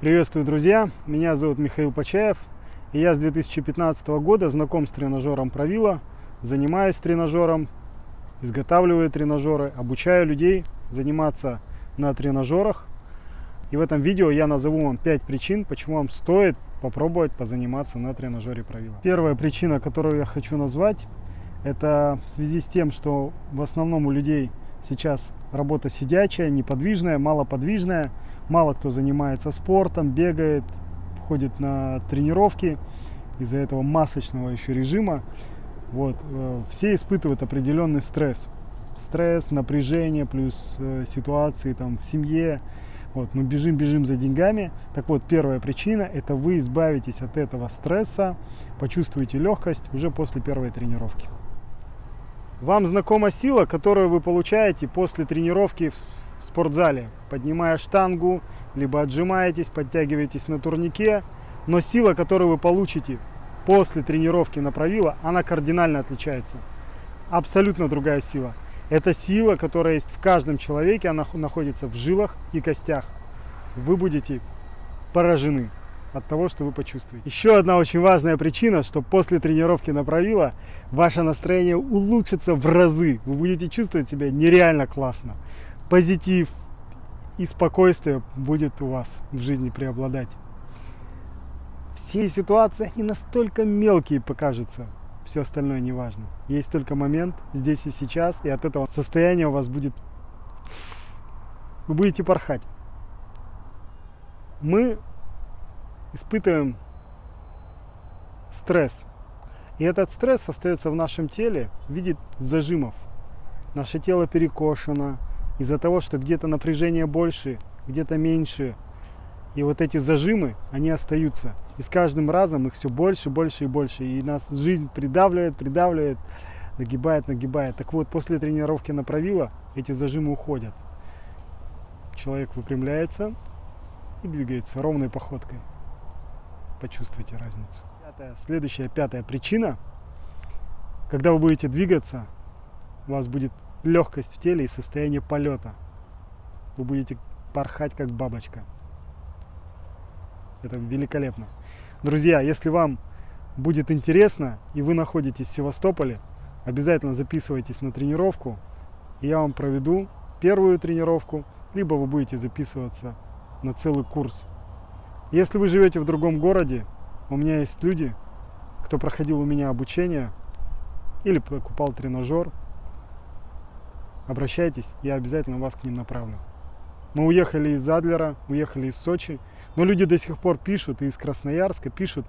Приветствую, друзья! Меня зовут Михаил Почаев. И я с 2015 года знаком с тренажером Правила, занимаюсь тренажером, изготавливаю тренажеры, обучаю людей заниматься на тренажерах. И в этом видео я назову вам 5 причин, почему вам стоит попробовать позаниматься на тренажере Правила. Первая причина, которую я хочу назвать, это в связи с тем, что в основном у людей сейчас работа сидячая, неподвижная, малоподвижная. Мало кто занимается спортом, бегает, ходит на тренировки из-за этого масочного еще режима. Вот, э, все испытывают определенный стресс. Стресс, напряжение, плюс э, ситуации там в семье. Вот, мы бежим, бежим за деньгами. Так вот, первая причина – это вы избавитесь от этого стресса, почувствуете легкость уже после первой тренировки. Вам знакома сила, которую вы получаете после тренировки в спортзале, поднимая штангу, либо отжимаетесь, подтягиваетесь на турнике, но сила, которую вы получите после тренировки на правило, она кардинально отличается. Абсолютно другая сила. Это сила, которая есть в каждом человеке, она находится в жилах и костях. Вы будете поражены от того, что вы почувствуете. Еще одна очень важная причина, что после тренировки на правило ваше настроение улучшится в разы. Вы будете чувствовать себя нереально классно позитив и спокойствие будет у вас в жизни преобладать. Все ситуации, они настолько мелкие покажутся, все остальное не важно. Есть только момент здесь и сейчас, и от этого состояния у вас будет... Вы будете порхать. Мы испытываем стресс. И этот стресс остается в нашем теле в виде зажимов. Наше тело перекошено, из-за того, что где-то напряжение больше, где-то меньше. И вот эти зажимы, они остаются. И с каждым разом их все больше, больше и больше. И нас жизнь придавливает, придавливает, нагибает, нагибает. Так вот, после тренировки на правило эти зажимы уходят. Человек выпрямляется и двигается ровной походкой. Почувствуйте разницу. Пятая, следующая, пятая причина. Когда вы будете двигаться, у вас будет легкость в теле и состояние полета. Вы будете порхать как бабочка. Это великолепно. Друзья, если вам будет интересно и вы находитесь в Севастополе, обязательно записывайтесь на тренировку. И я вам проведу первую тренировку, либо вы будете записываться на целый курс. Если вы живете в другом городе, у меня есть люди, кто проходил у меня обучение или покупал тренажер, обращайтесь, я обязательно вас к ним направлю. Мы уехали из Адлера, уехали из Сочи, но люди до сих пор пишут, и из Красноярска пишут,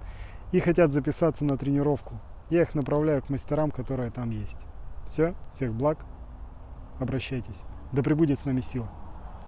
и хотят записаться на тренировку. Я их направляю к мастерам, которые там есть. Все, всех благ, обращайтесь. Да пребудет с нами сила.